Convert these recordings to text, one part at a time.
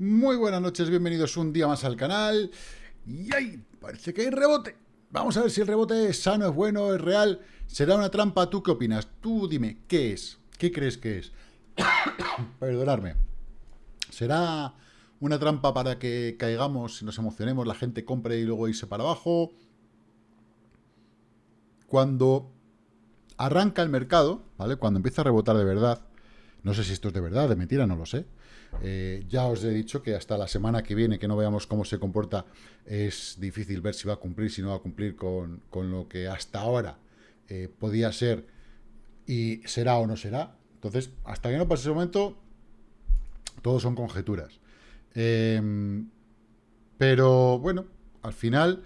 Muy buenas noches, bienvenidos un día más al canal. Y ahí, parece que hay rebote. Vamos a ver si el rebote es sano, es bueno, es real. ¿Será una trampa? ¿Tú qué opinas? Tú dime, ¿qué es? ¿Qué crees que es? Perdonarme. ¿Será una trampa para que caigamos y nos emocionemos, la gente compre y luego irse para abajo? Cuando arranca el mercado, ¿vale? Cuando empieza a rebotar de verdad, no sé si esto es de verdad, de mentira, no lo sé. Eh, ya os he dicho que hasta la semana que viene, que no veamos cómo se comporta, es difícil ver si va a cumplir, si no va a cumplir con, lo que hasta ahora eh, podía ser y será o no será. Entonces, hasta que no pase ese momento, todos son conjeturas. Em, pero bueno, al final,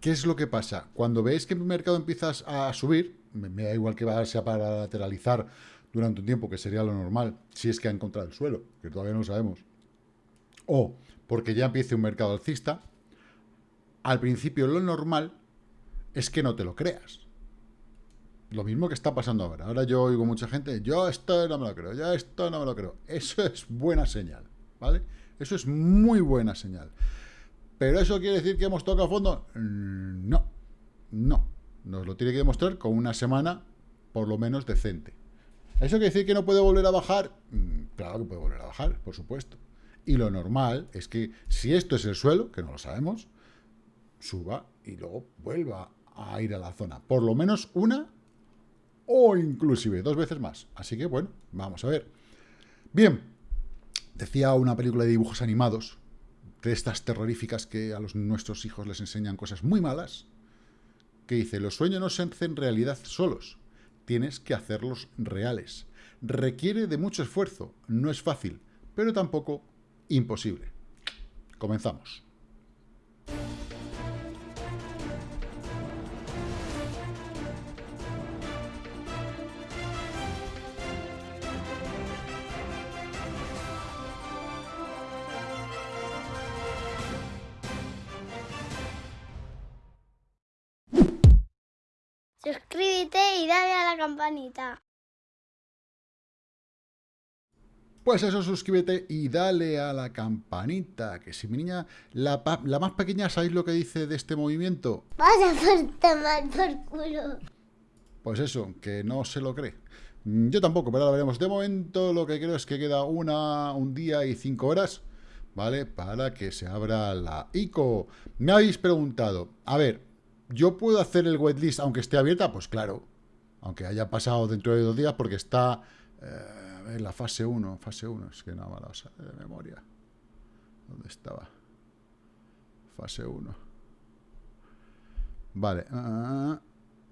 ¿qué es lo que pasa? Cuando veis que el mercado empieza a subir, me, me da igual que sea para lateralizar durante un tiempo, que sería lo normal, si es que ha encontrado el suelo, que todavía no lo sabemos. O porque ya empiece un mercado alcista, al principio lo normal es que no te lo creas. Lo mismo que está pasando ahora. Ahora yo oigo mucha gente, yo esto no me lo creo, ya esto no me lo creo. Eso es buena señal, ¿vale? Eso es muy buena señal. ¿Pero eso quiere decir que hemos tocado fondo? Mm, no, no. Nos lo tiene que demostrar con una semana por lo menos decente. ¿Eso quiere decir que no puede volver a bajar? Mm, claro que puede volver a bajar, por supuesto. Y lo normal es que si esto es el suelo, que no lo sabemos, suba y luego vuelva a ir a la zona. Por lo menos una o inclusive dos veces más. Así que, bueno, vamos a ver. Bien, decía una película de dibujos animados, de estas terroríficas que a los, nuestros hijos les enseñan cosas muy malas, que dice, los sueños no se hacen realidad solos, tienes que hacerlos reales. Requiere de mucho esfuerzo, no es fácil, pero tampoco imposible. Comenzamos. Suscríbete y dale a la campanita. Pues eso, suscríbete y dale a la campanita. Que si mi niña, la, más pequeña, ¿sabéis lo que dice de este movimiento? Vas a por tomar por culo. Pues eso, que no se lo cree. Mm, yo tampoco, pero ahora veremos. De momento lo que creo es que queda una, un día y cinco horas, ¿vale? Para que se abra la ICO. Me habéis preguntado, a ver, ¿Yo puedo hacer el waitlist aunque esté abierta? Pues claro, aunque haya pasado dentro de dos días porque está eh, la fase 1, fase 1, es que no me la de memoria. ¿Dónde estaba? Fase 1. Vale. Ah,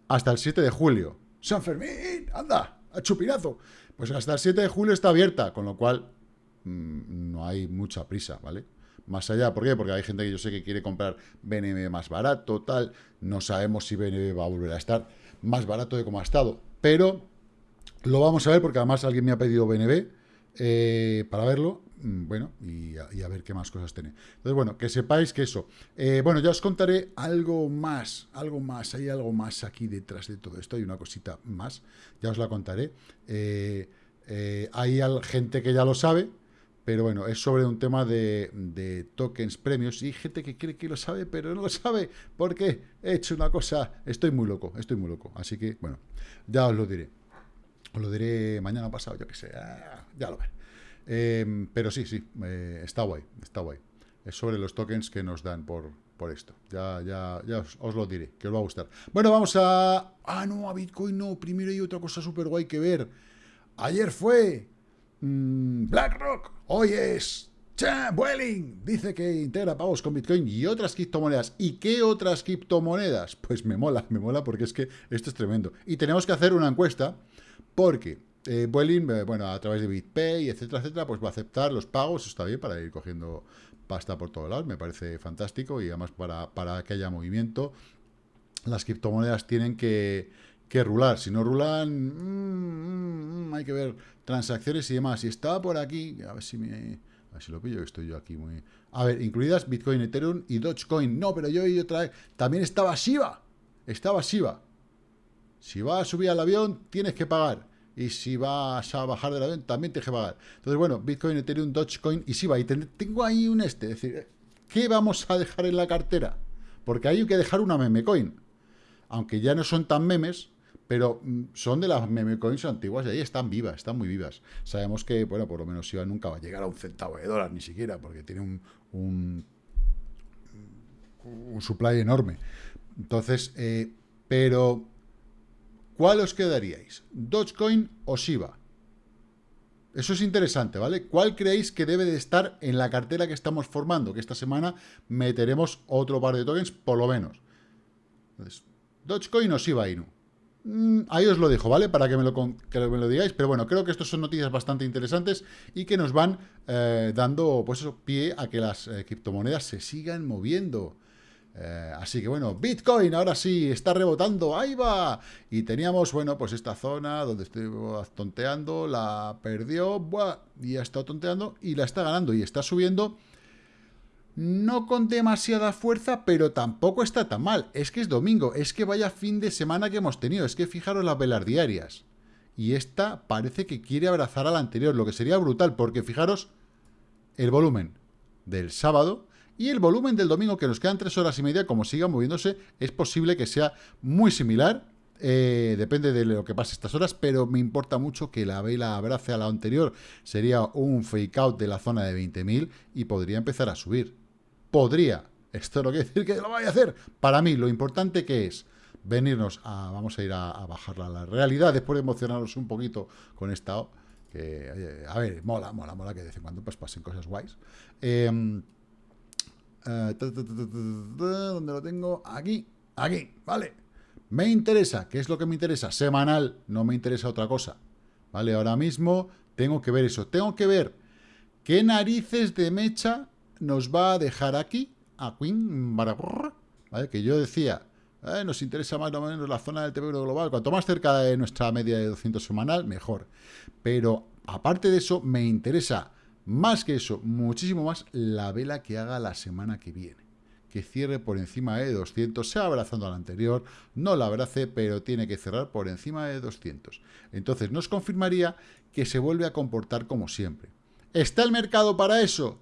hasta el 7 de julio. ¡San Fermín! ¡Anda! ¡A chupinazo! Pues hasta el 7 de julio está abierta, con lo cual mm, no hay mucha prisa, ¿vale? Más allá. ¿Por qué? Porque hay gente que yo sé que quiere comprar BNB más barato, tal. No sabemos si BNB va a volver a estar más barato de como ha estado. Pero lo vamos a ver porque además alguien me ha pedido BNB eh, para verlo. Mm, bueno, y a, ver qué más cosas tiene. Entonces, bueno, que sepáis que eso. Eh, bueno, ya os contaré algo más, algo más. Hay algo más aquí detrás de todo esto. Hay una cosita más. Ya os la contaré. Eh, hay gente que ya lo sabe, pero bueno, es sobre un tema de, tokens premios y gente que cree que lo sabe, pero no lo sabe, porque he hecho una cosa, estoy muy loco, estoy muy loco, así que, bueno, ya os lo diré. Os lo diré mañana pasado, yo que sé, ya lo veré. Em, pero sí, sí, eh, está guay, está guay. Es sobre los tokens que nos dan por, por esto. Ya, ya, ya os, lo diré, que os va a gustar. Bueno, vamos a... Ah, no, a Bitcoin no. Primero hay otra cosa súper guay que ver. Ayer fue Mm, BlackRock, hoy es Vueling, dice que integra pagos con Bitcoin y otras criptomonedas. ¿Y qué otras criptomonedas? Pues me mola, me mola porque es que esto es tremendo. Y tenemos que hacer una encuesta porque eh, Vueling, eh, bueno, a través de BitPay, etcétera, etcétera, pues va a aceptar los pagos, está bien para ir cogiendo pasta por todos lados, me parece fantástico y además para, para que haya movimiento, las criptomonedas tienen que, que rular. Si no rulan, mm, mm, hay que ver transacciones y demás. Y estaba por aquí, a ver si me... A ver si lo pillo, que estoy yo aquí muy... A ver, incluidas Bitcoin, Ethereum y Dogecoin. No, pero yo y otra vez... También estaba Shiba. Estaba Shiba. Si vas a subir al avión, tienes que pagar. y si vas a bajar de la venta, también tienes que pagar. Entonces, bueno, Bitcoin, Ethereum, Dogecoin y Shiba. Y tengo ahí un este, es decir, ¿qué vamos a dejar en la cartera? Porque hay que dejar una meme coin. Aunque ya no son tan memes, pero mm, son de las meme coins antiguas y ahí están vivas, están muy vivas. Sabemos que, bueno, por lo menos Shiba nunca va a llegar a un centavo de dólar, ni siquiera, porque tiene un, supply enorme. Entonces, eh, pero, ¿cuál os quedaríais? ¿Dogecoin o Shiba? Eso es interesante, ¿vale? ¿Cuál creéis que debe de estar en la cartera que estamos formando? Que esta semana meteremos otro par de tokens, por lo menos. Entonces, ¿Dogecoin o Shiba Inu? Mm, ahí os lo dejo, ¿vale? Para que me lo, que me lo digáis. Pero bueno, creo que estas son noticias bastante interesantes y que nos van eh, dando, pues pie a que las eh, criptomonedas se sigan moviendo. Eh, así que bueno, Bitcoin ahora sí está rebotando, ahí va. Y teníamos, bueno, pues esta zona donde estoy tonteando, la perdió, buah, y ha estado tonteando y la está ganando y está subiendo. No con demasiada fuerza, pero tampoco está tan mal. Es que es domingo, es que vaya fin de semana que hemos tenido. Es que fijaros las velas diarias. Y esta parece que quiere abrazar a la anterior, lo que sería brutal, porque fijaros el volumen del sábado y el volumen del domingo, que nos quedan tres horas y media, como siga moviéndose, es posible que sea muy similar. Eh, depende de lo que pase estas horas, pero me importa mucho que la vela abrace a la anterior. Sería un fake out de la zona de 20.000 y podría empezar a subir. Podría. Esto no quiere decir que lo vaya a hacer. Para mí, lo importante que es venirnos a... Vamos a ir a, bajarla a la realidad después de emocionarnos un poquito con esta... Que, a ver, mola, mola, mola que de vez en cuando pues, pasen cosas guays. ¿Dónde lo tengo? Aquí, aquí, ¿vale? Me interesa, ¿qué es lo que me interesa? Semanal, no me interesa otra cosa. ¿Vale? Ahora mismo tengo que ver eso. Tengo que ver qué narices de mecha nos va a dejar aquí, a Queen, ¿vale? Que yo decía, eh, nos interesa más o menos la zona del TV global. Cuanto más cerca de nuestra media de 200 semanal, mejor. Pero aparte de eso, me interesa más que eso, muchísimo más la vela que haga la semana que viene. Que cierre por encima de 200, sea abrazando a la anterior, no la abrace, pero tiene que cerrar por encima de 200. Entonces nos confirmaría que se vuelve a comportar como siempre. ¿Está el mercado para eso?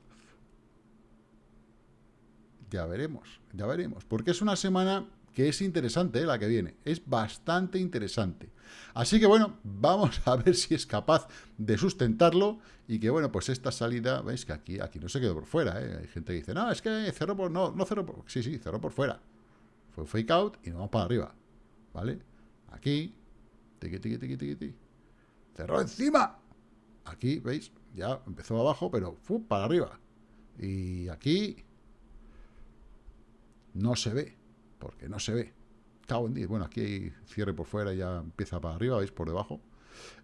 Ya veremos, ya veremos. Porque es una semana que es interesante, ¿eh? la que viene. Es bastante interesante. Así que bueno, vamos a ver si es capaz de sustentarlo y que bueno, pues esta salida, veis que aquí, aquí no se quedó por fuera, ¿eh? Hay gente que dice, no, es que cerró por, no, no cerró por, sí, sí, cerró por fuera. Fue fake out y nos vamos para arriba, ¿vale? Aquí, tiqui, tiqui, tiqui, tiqui, cerró encima. Aquí, ¿veis? Ya empezó abajo, pero fue para arriba. Y aquí no se ve porque no se ve. Cago en Bueno, aquí hay cierre por fuera ya empieza para arriba, ¿veis? Por debajo.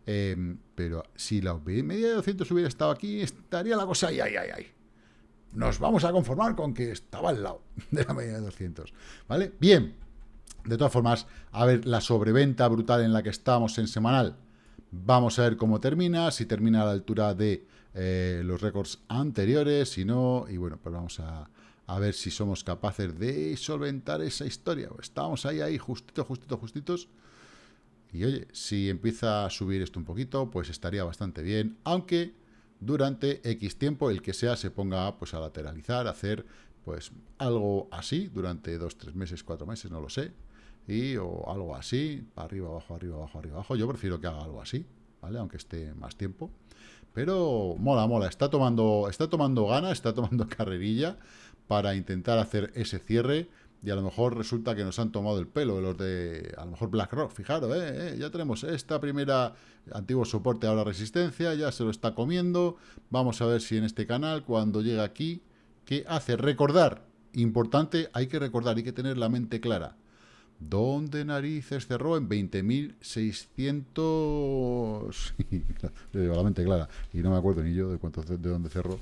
Em, pero si la media de 200 hubiera estado aquí, estaría la cosa ahí, ahí, ahí, ahí. Nos vamos a conformar con que estaba al lado de la media de 200. ¿Vale? Bien. De todas formas, a ver la sobreventa brutal en la que estamos en semanal. Vamos a ver cómo termina, si termina a la altura de eh, los récords anteriores, si no, y bueno, pues vamos a, a ver si somos capaces de solventar esa historia. Estamos ahí, ahí, justito, justito, justitos. Y oye, si empieza a subir esto un poquito, pues estaría bastante bien, aunque durante X tiempo, el que sea, se ponga pues a lateralizar, a hacer pues algo así, durante dos, tres meses, cuatro meses, no lo sé, y o algo así, arriba, abajo, arriba, abajo, arriba, abajo. Yo prefiero que haga algo así, ¿vale? Aunque esté más tiempo. Pero mola, mola, está tomando, está tomando gana, está tomando carrerilla para intentar hacer ese cierre y a lo mejor resulta que nos han tomado el pelo los de, a lo mejor BlackRock, fijaros, eh, eh, ya tenemos esta primera antiguo soporte, ahora resistencia, ya se lo está comiendo, vamos a ver si en este canal, cuando llega aquí, ¿qué hace? Recordar, importante, hay que recordar, hay que tener la mente clara, ¿Dónde narices cerró? En 20.600... la mente clara. Y no me acuerdo ni yo de cuánto de dónde cerró.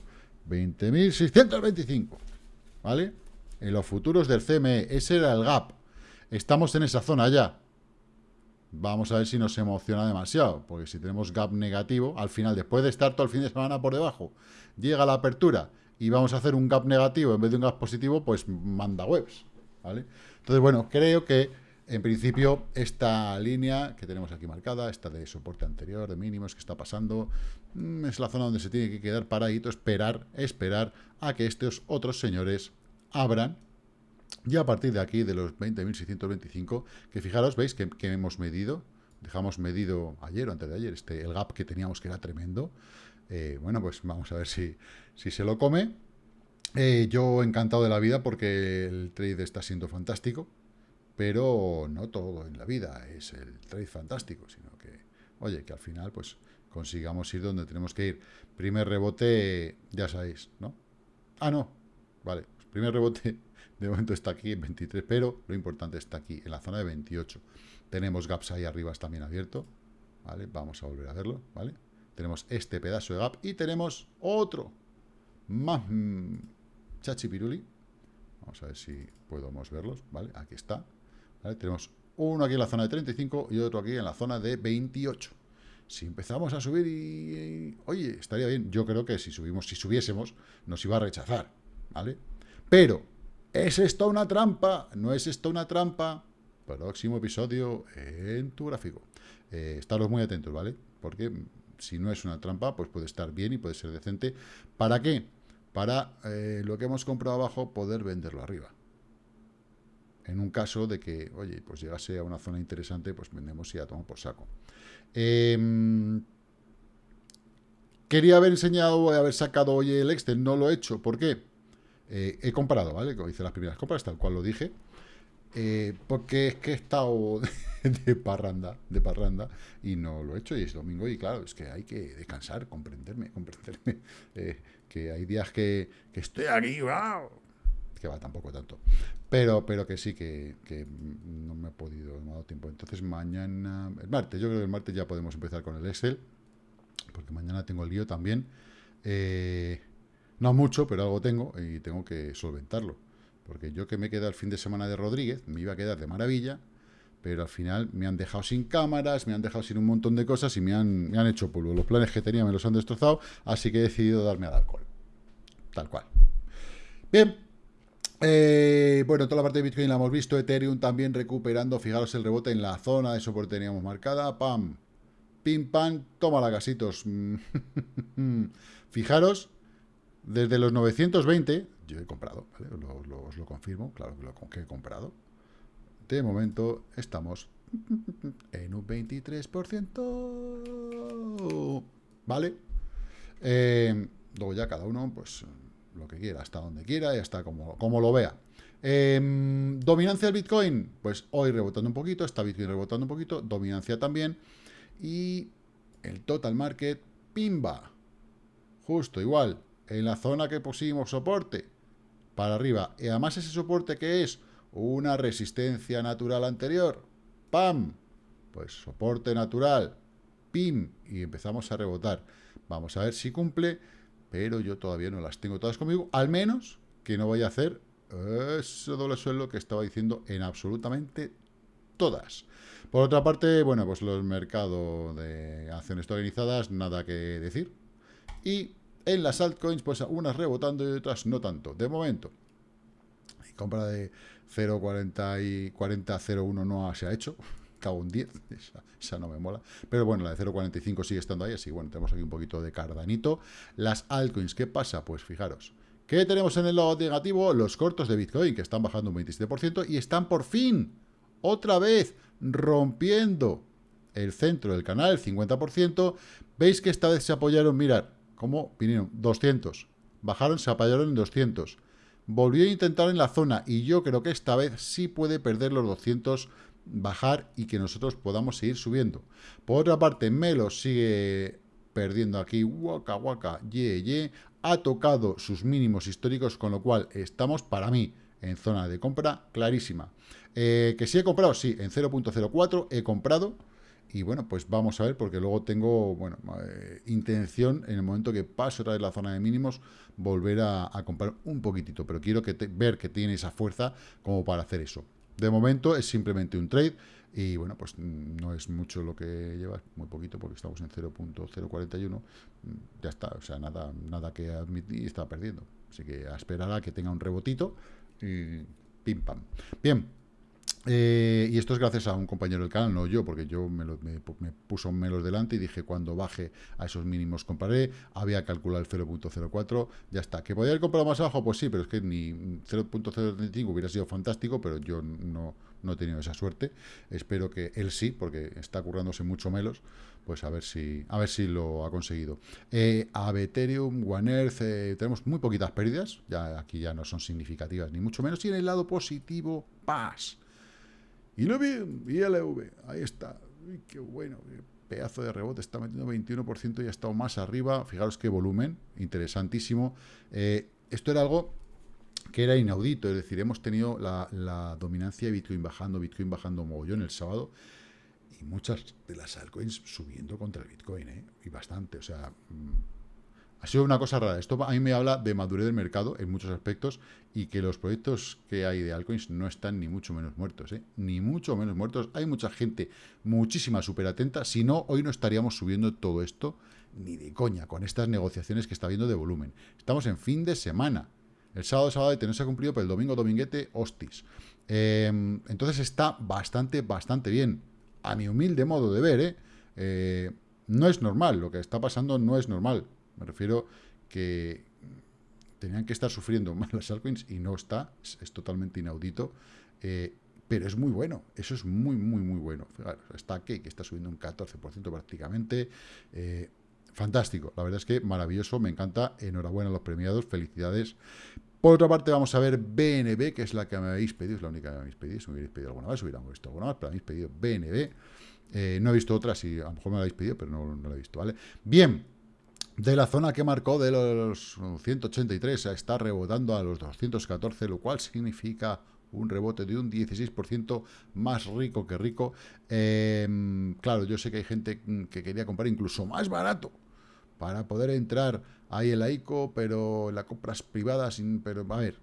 20.625. ¿vale? En los futuros del CME, ese era el gap. Estamos en esa zona ya. Vamos a ver si nos emociona demasiado, porque si tenemos gap negativo, al final, después de estar todo el fin de semana por debajo, llega la apertura y vamos a hacer un gap negativo en vez de un gap positivo, pues manda webs, ¿vale? Entonces, bueno, creo que en principio, esta línea que tenemos aquí marcada, esta de soporte anterior, de mínimos que está pasando, mm, es la zona donde se tiene que quedar paradito, esperar, esperar a que estos otros señores abran. Y a partir de aquí, de los 20.625, que fijaros, veis que, hemos medido, dejamos medido ayer o antes de ayer, este, el gap que teníamos que era tremendo. Eh, bueno, pues vamos a ver si, si se lo come. Eh, yo encantado de la vida porque el trade está siendo fantástico, pero no todo en la vida es el trade fantástico, sino que, oye, que al final pues consigamos ir donde tenemos que ir. Primer rebote, ya sabéis, ¿no? Ah, no, vale, pues primer rebote de momento está aquí en 23, pero lo importante está aquí, en la zona de 28. Tenemos gaps ahí arriba también abierto, ¿vale? Vamos a volver a verlo, ¿vale? Tenemos este pedazo de gap y tenemos otro más mm, chachipiruli. Vamos a ver si podemos verlos, ¿vale? Aquí está. Tenemos uno aquí en la zona de 35 y otro aquí en la zona de 28. Si empezamos a subir y, Oye, estaría bien. Yo creo que si subimos, si subiésemos, nos iba a rechazar, ¿vale? Pero, ¿es esto una trampa? ¿No es esto una trampa? Próximo episodio en tu gráfico. Eh, estaros muy atentos, ¿vale? Porque si no es una trampa, pues puede estar bien y puede ser decente. ¿Para qué? Para eh, lo que hemos comprado abajo, poder venderlo arriba. En un caso de que, oye, pues llegase a una zona interesante, pues vendemos y ya tomamos por saco. Em, quería haber enseñado, haber sacado hoy el Excel, no lo he hecho. ¿Por qué? Eh, he comprado, ¿vale? Como hice las primeras compras, tal cual lo dije. Eh, porque es que he estado de parranda, de parranda, y no lo he hecho, y es domingo, y claro, es que hay que descansar, comprenderme, comprenderme, eh, que hay días que, que estoy aquí, wow, que va tampoco tanto, pero, pero que sí, que, no me he podido, no ha dado tiempo, entonces mañana, el martes, yo creo que el martes ya podemos empezar con el Excel, porque mañana tengo el lío también, eh, no mucho, pero algo tengo, y tengo que solventarlo, porque yo que me queda el fin de semana de Rodríguez, me iba a quedar de maravilla, pero al final me han dejado sin cámaras, me han dejado sin un montón de cosas y me han, me han hecho polvo. Los planes que tenía me los han destrozado, así que he decidido darme al alcohol. Tal cual. Bien. Eh, bueno, toda la parte de Bitcoin la hemos visto. Ethereum también recuperando. Fijaros el rebote en la zona de soporte teníamos marcada. Pam. Pim, pam. Toma la gasitos. Fijaros, desde los 920, yo he comprado, ¿vale? os lo confirmo, claro que lo que he comprado de momento estamos en un 23%. ¿Vale? Eh, luego ya cada uno, pues, lo que quiera, hasta donde quiera y hasta como, como lo vea. Em, dominancia del Bitcoin, pues hoy rebotando un poquito, está Bitcoin rebotando un poquito, dominancia también. Y el total market, pimba. Justo igual, en la zona que pusimos soporte, para arriba. Y además ese soporte que es una resistencia natural anterior, ¡pam! Pues soporte natural, ¡pim! Y empezamos a rebotar. Vamos a ver si cumple, pero yo todavía no las tengo todas conmigo, al menos que no vaya a hacer ese doble suelo que estaba diciendo en absolutamente todas. Por otra parte, bueno, pues los mercados de acciones organizadas, nada que decir. Y en las altcoins, pues unas rebotando y otras no tanto. De momento, compra de 0.40 y 40.01 no se ha hecho. Cago un 10, esa, no me mola. Pero bueno, la de 0.45 sigue estando ahí, así bueno, tenemos aquí un poquito de cardanito. Las altcoins, ¿qué pasa? Pues fijaros, ¿qué tenemos en el lado negativo? Los cortos de Bitcoin, que están bajando un 27% y están por fin, otra vez, rompiendo el centro del canal, el 50%. ¿Veis que esta vez se apoyaron? Mirad, ¿cómo vinieron? 200. Bajaron, se apoyaron en 200 volvió a intentar en la zona y yo creo que esta vez sí puede perder los 200, bajar y que nosotros podamos seguir subiendo. Por otra parte, Melo sigue perdiendo aquí, waka waka, ye ye, ha tocado sus mínimos históricos, con lo cual estamos, para mí, en zona de compra clarísima. Eh, que si he comprado, sí, en 0.04 he comprado, y bueno, pues vamos a ver, porque luego tengo, bueno, eh, intención, en el momento que pase otra vez la zona de mínimos, volver a, comprar un poquitito. Pero quiero ver que tiene esa fuerza como para hacer eso. De momento es simplemente un trade. Y bueno, pues no es mucho lo que lleva, muy poquito, porque estamos en 0.041. Ya está, o sea, nada, nada que admitir, está perdiendo. Así que a esperar a que tenga un rebotito y pim pam. Bien, Eh, y esto es gracias a un compañero del canal, no yo, porque yo me, me, puso melos delante y dije cuando baje a esos mínimos compraré, había calculado el 0.04, ya está. ¿Que podía haber comprado más abajo? Pues sí, pero es que ni 0.035 hubiera sido fantástico, pero yo no, no he tenido esa suerte. Espero que él sí, porque está currándose mucho melos, pues a ver si, a ver si lo ha conseguido. Eh, a Ethereum, One Earth, eh, tenemos muy poquitas pérdidas, ya aquí ya no son significativas, ni mucho menos, y en el lado positivo, paz y lo bien, ILV, ahí está. Qué bueno, pedazo de rebote, está metiendo 21% y ha estado más arriba. Fijaros qué volumen, interesantísimo. Eh, esto era algo que era inaudito, es decir, hemos tenido la, dominancia de Bitcoin bajando, Bitcoin bajando mogollón el sábado, y muchas de las altcoins subiendo contra el Bitcoin, ¿eh? y bastante, o sea... Ha sido una cosa rara. Esto a mí me habla de madurez del mercado en muchos aspectos y que los proyectos que hay de altcoins no están ni mucho menos muertos, ¿eh? ni mucho menos muertos. Hay mucha gente, muchísima súper atenta. Si no, hoy no estaríamos subiendo todo esto ni de coña con estas negociaciones que está viendo de volumen. Estamos en fin de semana. El sábado, sábado no se ha cumplido, pero el domingo, dominguete, hostis. Em, entonces está bastante, bastante bien. A mi humilde modo de ver, ¿eh? ¿eh? no es normal. Lo que está pasando no es normal. Me refiero que tenían que estar sufriendo más las altcoins y no está, es, totalmente inaudito, eh, pero es muy bueno, eso es muy, muy, muy bueno. está aquí, que está subiendo un 14% prácticamente, eh, fantástico, la verdad es que maravilloso, me encanta, enhorabuena a los premiados, felicidades. Por otra parte vamos a ver BNB, que es la que me habéis pedido, es la única que me habéis pedido, si me habéis pedido alguna vez, hubiéramos visto alguna vez, pero me habéis pedido BNB, eh, no he visto otras y a lo mejor me la habéis pedido, pero no, no la he visto, ¿vale? Bien, de la zona que marcó de los 183 está rebotando a los 214, lo cual significa un rebote de un 16% más rico que rico. Em, claro, yo sé que hay gente que quería comprar incluso más barato para poder entrar ahí en la ICO, pero en las compras privadas, pero a ver,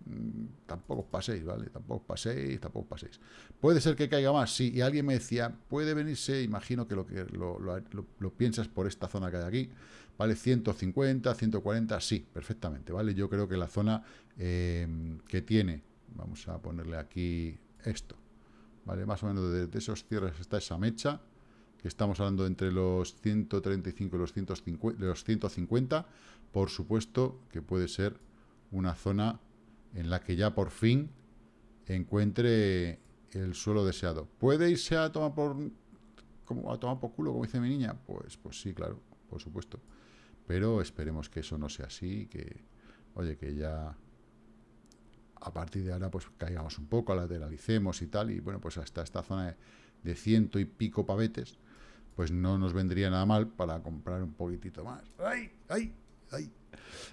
tampoco paséis, ¿vale? Tampoco paséis, tampoco paséis. ¿Puede ser que caiga más? Sí, y alguien me decía, puede venirse, imagino que lo que lo, lo piensas por esta zona que hay aquí, ¿vale? 150, 140, sí, perfectamente, ¿vale? Yo creo que la zona em, que tiene, vamos a ponerle aquí esto, ¿vale? Más o menos de, esos cierres está esa mecha, que estamos hablando entre los 135 y los 150, los 150, por supuesto que puede ser una zona en la que ya por fin encuentre el suelo deseado. ¿Puede irse a tomar por, como, a tomar por culo, como dice mi niña? Pues, pues sí, claro, por supuesto pero esperemos que eso no sea así, que, oye, que ya a partir de ahora pues caigamos un poco, lateralicemos y tal, y bueno, pues hasta esta zona de, ciento y pico pavetes, pues no nos vendría nada mal para comprar un poquitito más. ¡Ay, ay,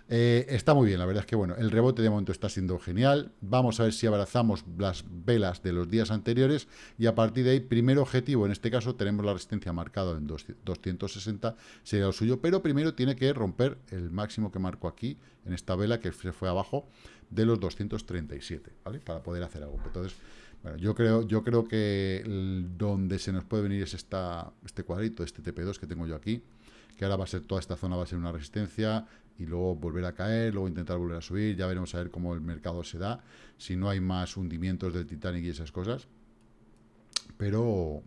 Eh, está muy bien, la verdad es que bueno, el rebote de momento está siendo genial. Vamos a ver si abrazamos las velas de los días anteriores y a partir de ahí, primer objetivo, en este caso tenemos la resistencia marcada en 260, sería lo suyo, pero primero tiene que romper el máximo que marco aquí, en esta vela que se fue abajo, de los 237, ¿vale? Para poder hacer algo. Entonces, bueno, yo creo, yo creo que donde se nos puede venir es esta, este cuadrito, este TP2 que tengo yo aquí, que ahora va a ser, toda esta zona va a ser una resistencia, y luego volver a caer, luego intentar volver a subir, ya veremos a ver cómo el mercado se da, si no hay más hundimientos del Titanic y esas cosas, pero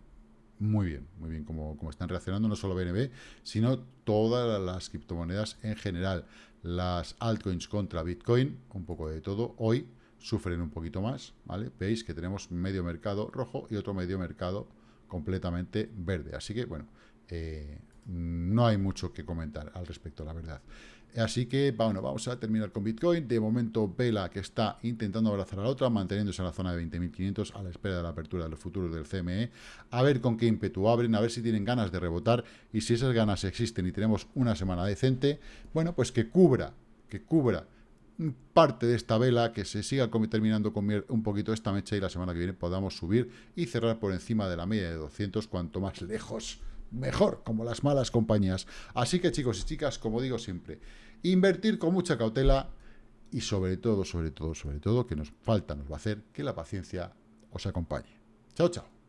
muy bien, muy bien como, como están reaccionando no solo BNB, sino todas las criptomonedas en general, las altcoins contra Bitcoin, un poco de todo, hoy sufren un poquito más, ¿vale? Veis que tenemos medio mercado rojo y otro medio mercado completamente verde, así que, bueno, eh, no hay mucho que comentar al respecto, la verdad. Así que, bueno, vamos a terminar con Bitcoin. De momento, Vela que está intentando abrazar a la otra, manteniéndose en la zona de 20.500 a la espera de la apertura de los futuros del CME. A ver con qué ímpetu abren, a ver si tienen ganas de rebotar y si esas ganas existen y tenemos una semana decente, bueno, pues que cubra, que cubra parte de esta vela, que se siga terminando con un poquito esta mecha y la semana que viene podamos subir y cerrar por encima de la media de 200, cuanto más lejos mejor, como las malas compañías. Así que chicos y chicas, como digo siempre, invertir con mucha cautela y sobre todo, sobre todo, sobre todo, que nos falta, nos va a hacer que la paciencia os acompañe. Chao, chao.